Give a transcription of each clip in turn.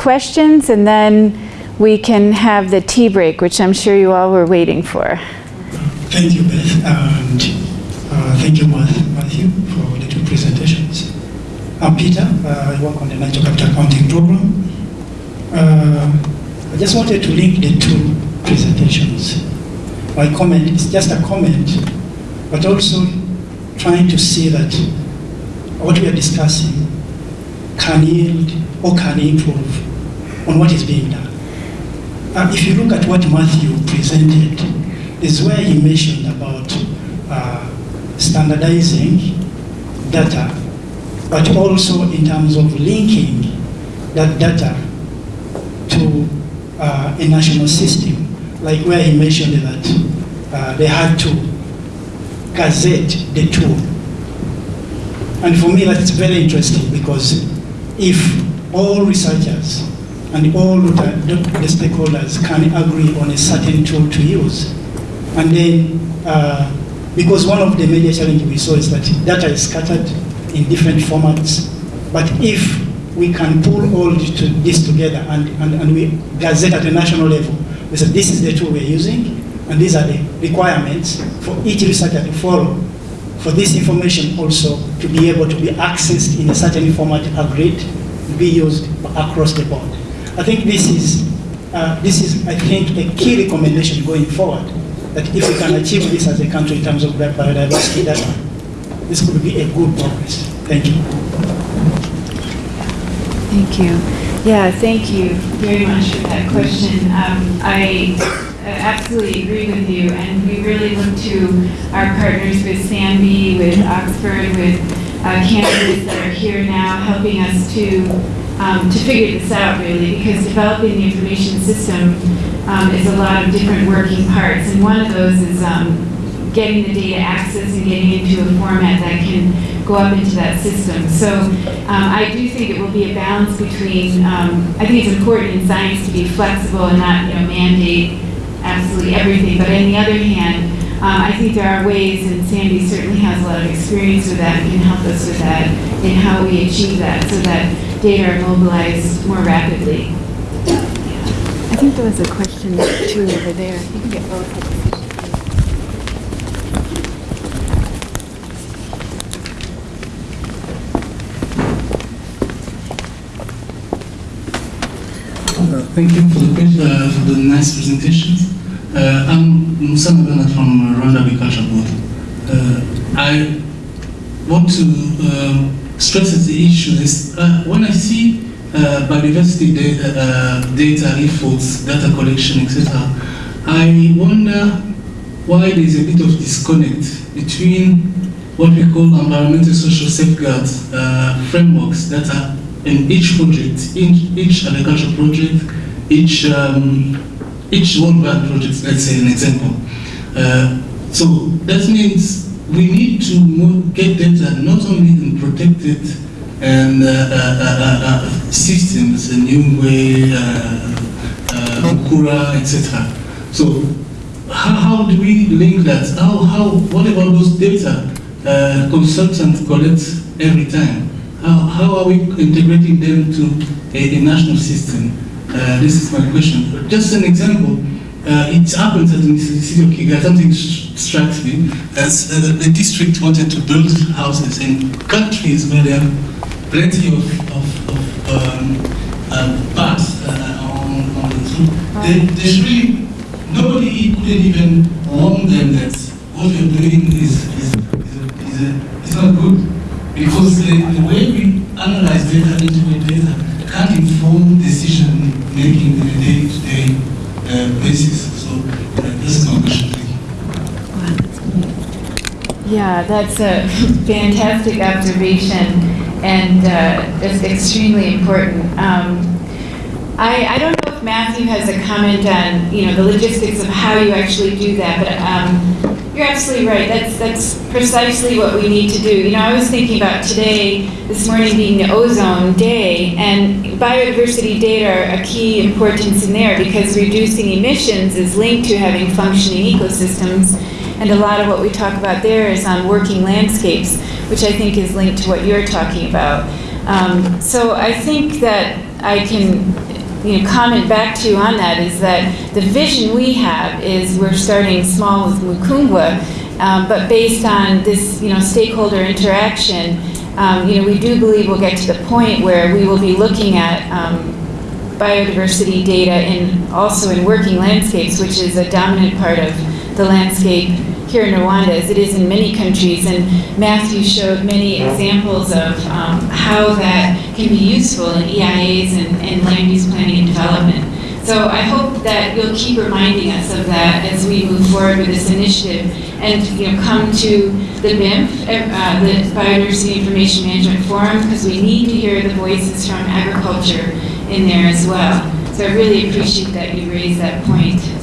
questions, and then we can have the tea break, which I'm sure you all were waiting for. Thank you, Beth, and uh, thank you, Matthew, for the two presentations. I'm Peter. Uh, I work on the Natural Capital Accounting Program. Uh, I just wanted to link the two presentations. My comment is just a comment, but also trying to see that what we are discussing can yield or can improve on what is being done. Uh, if you look at what Matthew presented, is where he mentioned about uh, standardizing data, but also in terms of linking that data to uh, a national system, like where he mentioned that uh, they had to gazette the tool. And for me, that's very interesting because if all researchers and all the, the stakeholders can agree on a certain tool to use, and then, uh, because one of the major challenges we saw is that data is scattered in different formats, but if we can pull all this together and, and, and we gazette at a national level, we said this is the tool we're using, and these are the requirements for each researcher to follow for this information also to be able to be accessed in a certain format agreed, be used across the board. I think this is, uh, this is, I think, a key recommendation going forward, that if we can achieve this as a country in terms of biodiversity data, this could be a good progress. Thank you. Thank you. Yeah, thank you very much for that question. Um, I absolutely agree with you, and we really look to our partners with SANBI, with Oxford, with uh, candidates that are here now, helping us to um, to figure this out really, because developing the information system um, is a lot of different working parts, and one of those is um, getting the data access and getting into a format that can go up into that system. So um, I do think it will be a balance between, um, I think it's important in science to be flexible and not you know, mandate absolutely everything. But on the other hand, um, I think there are ways, and Sandy certainly has a lot of experience with that and can help us with that in how we achieve that so that data are mobilized more rapidly. I think there was a question too over there. You can get both. Uh, thank you for the, uh, for the nice presentations. Uh, I'm Musana Bernard from Rwanda Agriculture Board. Uh, I want to um, stress the issue is uh, when I see uh, biodiversity data, uh, data efforts, data collection, etc., I wonder why there is a bit of disconnect between what we call environmental social safeguards uh, frameworks that are in each project, in each agricultural project, each um, each Bank project, let's say an example. Uh, so that means we need to get data not only in protected and uh, uh, uh, uh systems, a new way, Ukura, etc. So how, how, do we link that? How, how, what about those data consultants collect every time? How, how are we integrating them to a, a national system? Uh, this is my question. Just an example. Uh, it happens that in the city of Kigali, something strikes me, as uh, the district wanted to build houses in countries where there are plenty of, of, of um, uh, bats uh, on, on the roof. There, there's really, nobody couldn't even warn them that what we're doing is, is, is, is, is not good. Because the, the way we analyze data, integrate data, can't inform decision making in a day-to-day uh, basis. So uh, this is my question. Yeah, that's a fantastic observation and uh, just extremely important. Um, I, I don't know if Matthew has a comment on you know the logistics of how you actually do that, but um, you're absolutely right. That's that's precisely what we need to do. You know, I was thinking about today, this morning being the ozone day, and biodiversity data are a key importance in there because reducing emissions is linked to having functioning ecosystems, and a lot of what we talk about there is on working landscapes, which I think is linked to what you're talking about. Um, so I think that I can you know, comment back to you on that is that the vision we have is we're starting small with Mukungwa, um, but based on this, you know, stakeholder interaction, um, you know, we do believe we'll get to the point where we will be looking at um, biodiversity data and also in working landscapes, which is a dominant part of the landscape here in Rwanda, as it is in many countries. And Matthew showed many examples of um, how that can be useful in EIAs and, and land use planning and development. So I hope that you'll keep reminding us of that as we move forward with this initiative and, you know, come to the BIMF, uh, the Biodiversity Information Management Forum, because we need to hear the voices from agriculture in there as well. So I really appreciate that you raised that point.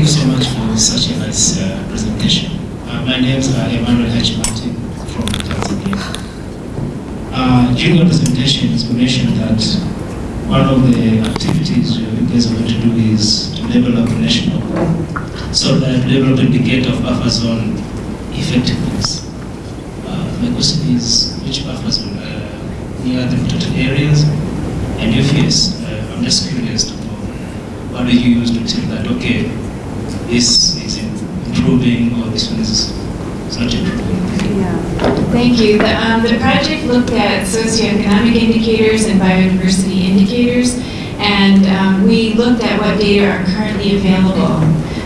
Thank you so much for such a nice uh, presentation. Uh, my name is uh, Emmanuel Hachimati from Tanzania. Uh, during your presentation, you mentioned that one of the activities you guys are going to do is to develop a national, so that develop indicator of buffer zone effectiveness. Uh, my question is, which buffer zone uh, near the protected areas? And if yes, uh, I'm just curious to know, what do you use to tell that, okay, this is improving or this one is not improving? Yeah, thank you. The, um, the project looked at socioeconomic indicators and biodiversity indicators, and um, we looked at what data are currently available.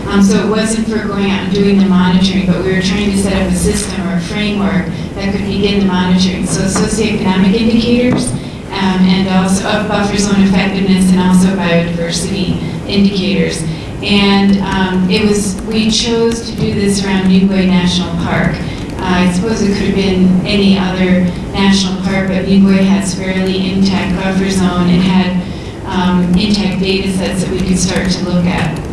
Um, so it wasn't for going out and doing the monitoring, but we were trying to set up a system or a framework that could begin the monitoring. So socioeconomic indicators, um, and also of buffer zone effectiveness, and also biodiversity indicators. And um, it was, we chose to do this around Nyungwe National Park. Uh, I suppose it could have been any other national park, but Nyungwe has fairly intact buffer zone. It had um, intact data sets that we could start to look at.